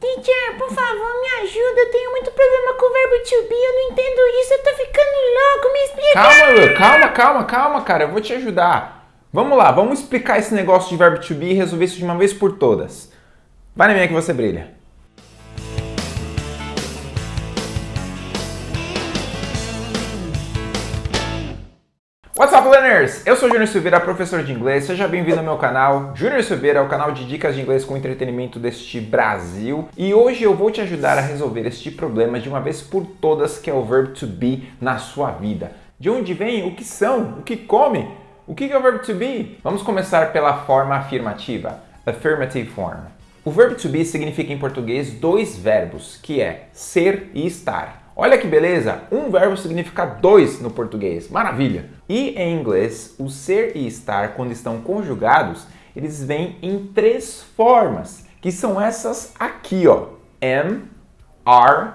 Teacher, por favor, me ajuda. Eu tenho muito problema com o verbo to be. Eu não entendo isso. Eu tô ficando louco. Me explica. Calma, calma, calma, calma, cara. Eu vou te ajudar. Vamos lá, vamos explicar esse negócio de verbo to be e resolver isso de uma vez por todas. Vai na minha que você brilha. What's up, learners? Eu sou Júnior Silveira, professor de inglês. Seja bem-vindo ao meu canal. Júnior Silveira é o canal de dicas de inglês com entretenimento deste Brasil. E hoje eu vou te ajudar a resolver este problema de uma vez por todas, que é o verbo to be na sua vida. De onde vem? O que são? O que come? O que é o verbo to be? Vamos começar pela forma afirmativa, affirmative form. O verbo to be significa em português dois verbos, que é ser e estar. Olha que beleza! Um verbo significa dois no português. Maravilha! E em inglês, o ser e estar, quando estão conjugados, eles vêm em três formas, que são essas aqui, ó. Am, are,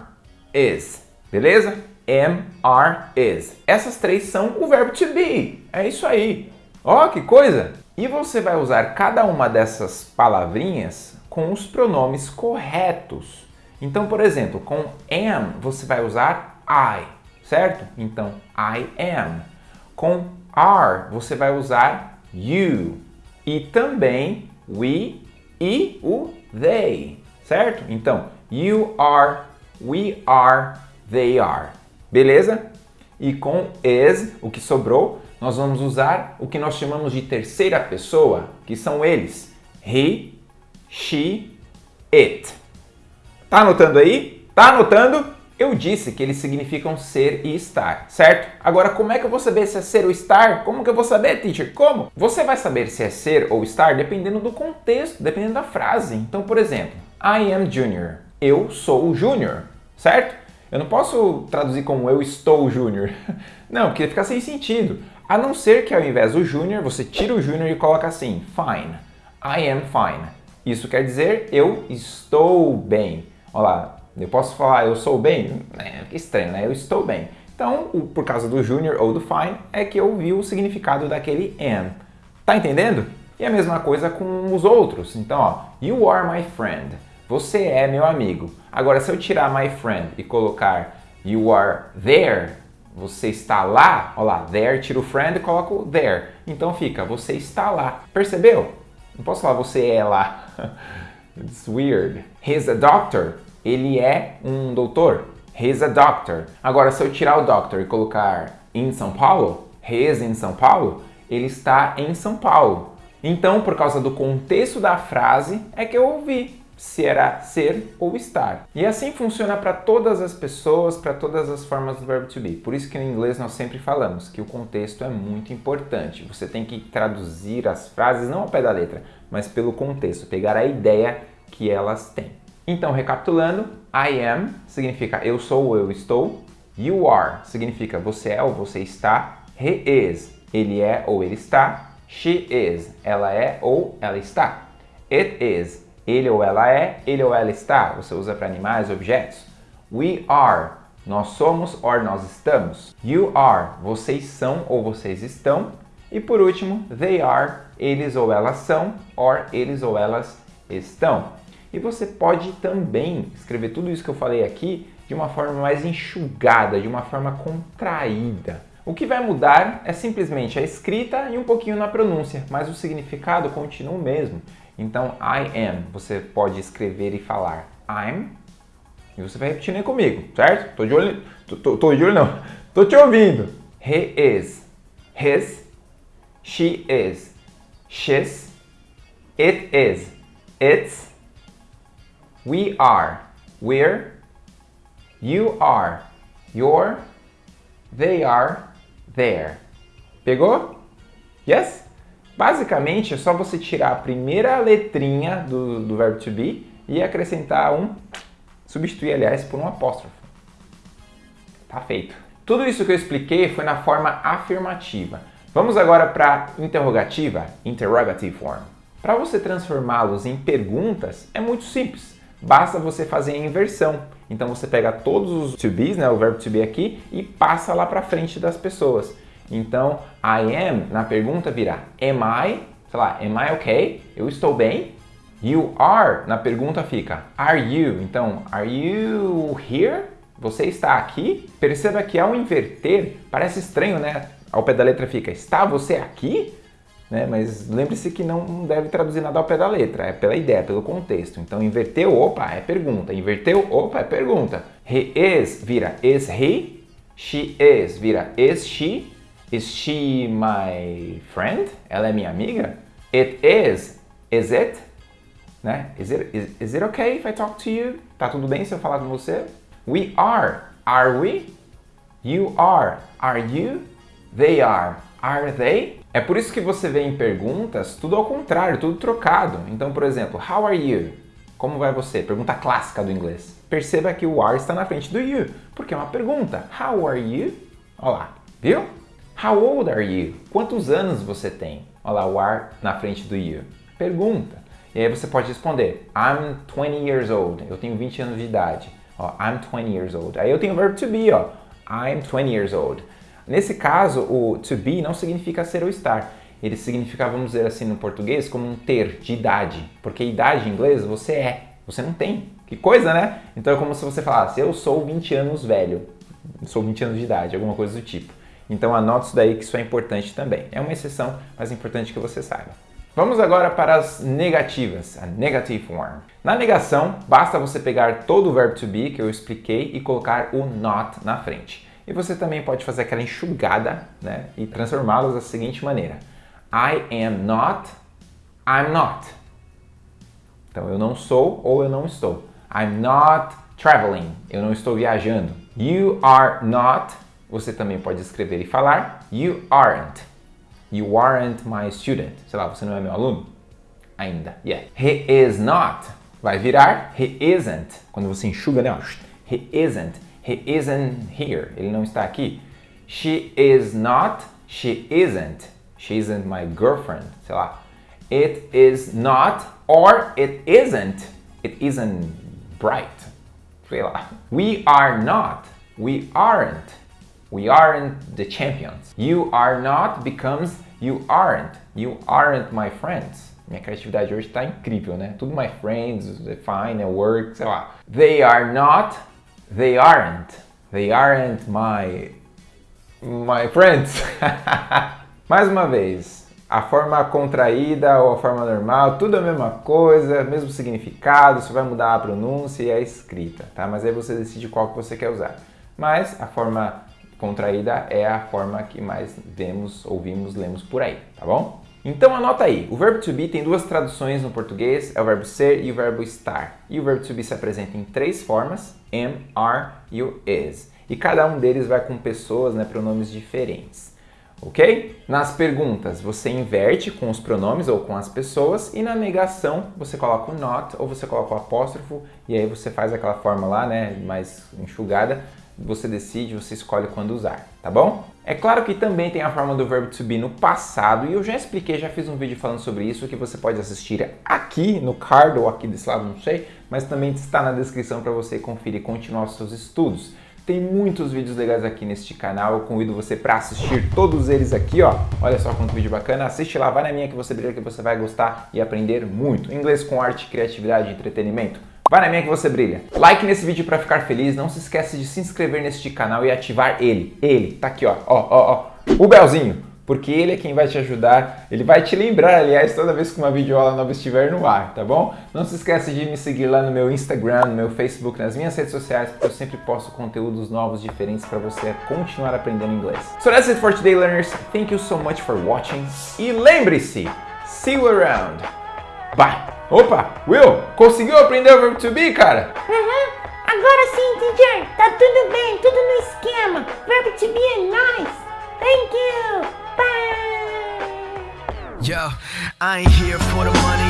is. Beleza? Am, are, is. Essas três são o verbo to be. É isso aí. Ó, que coisa! E você vai usar cada uma dessas palavrinhas com os pronomes corretos. Então, por exemplo, com am você vai usar I, certo? Então, I am. Com are você vai usar you. E também we e o they, certo? Então, you are, we are, they are. Beleza? E com is, o que sobrou, nós vamos usar o que nós chamamos de terceira pessoa, que são eles. He, she, it. Tá anotando aí? Tá anotando? Eu disse que eles significam ser e estar, certo? Agora, como é que eu vou saber se é ser ou estar? Como que eu vou saber, teacher? Como? Você vai saber se é ser ou estar dependendo do contexto, dependendo da frase. Então, por exemplo, I am junior. Eu sou o júnior, certo? Eu não posso traduzir como eu estou júnior. Não, porque fica sem sentido. A não ser que ao invés do júnior, você tira o júnior e coloca assim, fine. I am fine. Isso quer dizer eu estou bem. Olha lá, eu posso falar eu sou bem? É estranho, né? Eu estou bem. Então, por causa do junior ou do fine, é que eu vi o significado daquele am. Tá entendendo? E a mesma coisa com os outros. Então, ó, you are my friend. Você é meu amigo. Agora, se eu tirar my friend e colocar you are there, você está lá, olha lá, there, tiro o friend e coloco there. Então fica, você está lá. Percebeu? Não posso falar você é lá. It's weird. He's a doctor. Ele é um doutor. He's a doctor. Agora, se eu tirar o doctor e colocar em São Paulo, he is in São Paulo, ele está em São Paulo. Então, por causa do contexto da frase, é que eu ouvi se era ser ou estar. E assim funciona para todas as pessoas, para todas as formas do verbo to be. Por isso que no inglês nós sempre falamos que o contexto é muito importante. Você tem que traduzir as frases não ao pé da letra, mas pelo contexto, pegar a ideia que elas têm. Então, recapitulando, I am significa eu sou ou eu estou. You are significa você é ou você está. He is, ele é ou ele está. She is, ela é ou ela está. It is, ele ou ela é, ele ou ela está. Você usa para animais, objetos. We are, nós somos ou nós estamos. You are, vocês são ou vocês estão. E por último, they are, eles ou elas são, or eles ou elas estão. E você pode também escrever tudo isso que eu falei aqui de uma forma mais enxugada, de uma forma contraída. O que vai mudar é simplesmente a escrita e um pouquinho na pronúncia, mas o significado continua o mesmo. Então, I am, você pode escrever e falar I'm, e você vai repetindo aí comigo, certo? Tô de olho, tô, tô, tô de olho não, tô te ouvindo. He is, his, she is, she's, it is, it's, we are, we're, you are, you're, they are, there. Pegou? Yes? Basicamente, é só você tirar a primeira letrinha do, do verbo to be e acrescentar um, substituir, aliás, por um apóstrofo. Tá feito. Tudo isso que eu expliquei foi na forma afirmativa. Vamos agora para interrogativa, interrogative form. Para você transformá-los em perguntas, é muito simples. Basta você fazer a inversão. Então você pega todos os to be's, né, o verbo to be aqui, e passa lá para frente das pessoas. Então, I am, na pergunta virá am I, sei lá, am I okay? Eu estou bem? You are, na pergunta fica are you. Então, are you here? Você está aqui? Perceba que ao inverter, parece estranho, né? Ao pé da letra fica está você aqui? Né? Mas lembre-se que não deve traduzir nada ao pé da letra, é pela ideia, pelo contexto. Então, inverteu, opa, é pergunta. Inverteu, opa, é pergunta. He is vira is he. She is vira is she. Is she my friend? Ela é minha amiga? It is. Is it? Né? Is it, is, is it okay if I talk to you? Tá tudo bem se eu falar com você? We are. Are we? You are. Are you? They are. Are they? É por isso que você vê em perguntas tudo ao contrário, tudo trocado. Então, por exemplo, how are you? Como vai você? Pergunta clássica do inglês. Perceba que o are está na frente do you, porque é uma pergunta. How are you? Olha lá, viu? How old are you? Quantos anos você tem? Olha lá, o are na frente do you. Pergunta. E aí você pode responder, I'm 20 years old. Eu tenho 20 anos de idade. Ó, I'm 20 years old. Aí eu tenho o verbo to be, ó. I'm 20 years old. Nesse caso, o to be não significa ser ou estar. Ele significa, vamos dizer assim no português, como um ter de idade. Porque idade em inglês você é, você não tem. Que coisa, né? Então é como se você falasse, eu sou 20 anos velho. Sou 20 anos de idade, alguma coisa do tipo. Então anote isso daí que isso é importante também. É uma exceção, mas é importante que você saiba. Vamos agora para as negativas, a negative form. Na negação, basta você pegar todo o verbo to be que eu expliquei e colocar o not na frente. E você também pode fazer aquela enxugada né, e transformá-los da seguinte maneira. I am not, I'm not. Então, eu não sou ou eu não estou. I'm not traveling. Eu não estou viajando. You are not. Você também pode escrever e falar. You aren't. You aren't my student. Sei lá, você não é meu aluno? Ainda. Yeah. He is not. Vai virar he isn't. Quando você enxuga, né? He isn't. He isn't here. Ele não está aqui. She is not. She isn't. She isn't my girlfriend. Sei lá. It is not or it isn't. It isn't bright. Sei lá. We are not. We aren't. We aren't the champions. You are not becomes you aren't. You aren't my friends. Minha criatividade hoje está incrível, né? Tudo my friends, fine, work, sei lá. They are not They aren't. They aren't my my friends. Mais uma vez, a forma contraída ou a forma normal, tudo a mesma coisa, mesmo significado, só vai mudar a pronúncia e a escrita, tá? Mas aí você decide qual que você quer usar. Mas a forma contraída é a forma que mais vemos, ouvimos, lemos por aí, tá bom? Então anota aí, o verbo to be tem duas traduções no português, é o verbo ser e o verbo estar. E o verbo to be se apresenta em três formas, am, are e o is. E cada um deles vai com pessoas, né, pronomes diferentes. Ok? Nas perguntas você inverte com os pronomes ou com as pessoas e na negação você coloca o not ou você coloca o apóstrofo e aí você faz aquela forma lá, né, mais enxugada você decide, você escolhe quando usar, tá bom? É claro que também tem a forma do verbo to be no passado e eu já expliquei, já fiz um vídeo falando sobre isso que você pode assistir aqui no card ou aqui desse lado, não sei, mas também está na descrição para você conferir e continuar os seus estudos. Tem muitos vídeos legais aqui neste canal, eu convido você para assistir todos eles aqui, ó. Olha só quanto vídeo bacana, assiste lá, vai na minha que você brilha que você vai gostar e aprender muito. Inglês com arte, criatividade e entretenimento. Vai na minha que você brilha. Like nesse vídeo para ficar feliz. Não se esqueça de se inscrever neste canal e ativar ele. Ele, tá aqui, ó. Ó, ó, ó. O belzinho. Porque ele é quem vai te ajudar, ele vai te lembrar, aliás, toda vez que uma videoaula nova estiver no ar, tá bom? Não se esqueça de me seguir lá no meu Instagram, no meu Facebook, nas minhas redes sociais, porque eu sempre posto conteúdos novos, diferentes para você continuar aprendendo inglês. So that's it for today, learners. Thank you so much for watching. E lembre-se, see you around. Bye! Opa, Will, conseguiu aprender o verbo to be, cara? Uhum, agora sim, teacher. Tá tudo bem, tudo no esquema. Verbo to be é nice. Thank you. Bye. Yo, I ain't here for the money,